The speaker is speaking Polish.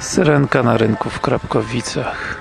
Syrenka na rynku w Krapkowicach.